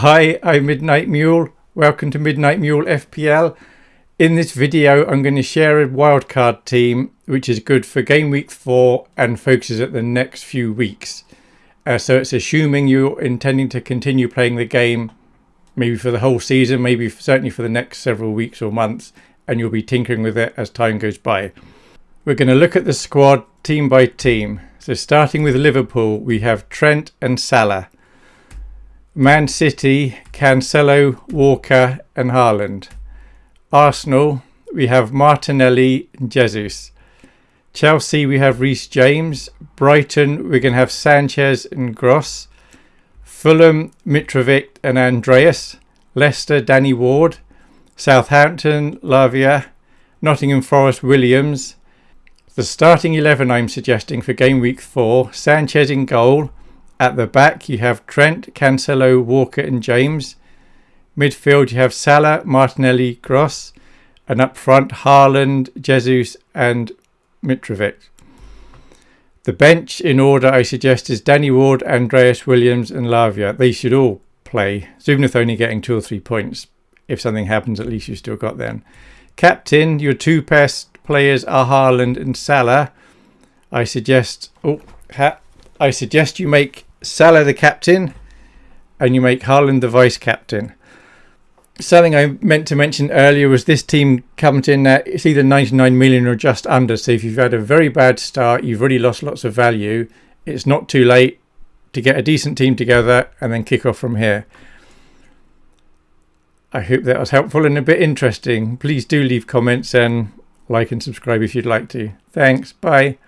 Hi, I'm Midnight Mule. Welcome to Midnight Mule FPL. In this video, I'm going to share a wildcard team which is good for game week 4 and focuses at the next few weeks. Uh, so it's assuming you're intending to continue playing the game maybe for the whole season, maybe certainly for the next several weeks or months, and you'll be tinkering with it as time goes by. We're going to look at the squad team by team. So starting with Liverpool, we have Trent and Salah. Man City, Cancelo, Walker and Haaland. Arsenal, we have Martinelli and Jesus. Chelsea, we have Reece James. Brighton, we're going to have Sanchez and Gross. Fulham, Mitrovic and Andreas. Leicester, Danny Ward. Southampton, Lavia. Nottingham Forest, Williams. The starting 11 I'm suggesting for game week 4, Sanchez in goal. At the back, you have Trent, Cancelo, Walker, and James. Midfield, you have Salah, Martinelli, Gross. And up front, Haaland, Jesus, and Mitrovic. The bench in order I suggest is Danny Ward, Andreas Williams, and Lavia. They should all play, so even if they're only getting two or three points, if something happens, at least you've still got them. Captain, your two best players are Haaland and Salah. I suggest, oh, I suggest you make Salah the captain and you make Haaland the vice captain. Something I meant to mention earlier was this team comes in at it's either 99 million or just under. So if you've had a very bad start, you've already lost lots of value. It's not too late to get a decent team together and then kick off from here. I hope that was helpful and a bit interesting. Please do leave comments and like and subscribe if you'd like to. Thanks. Bye.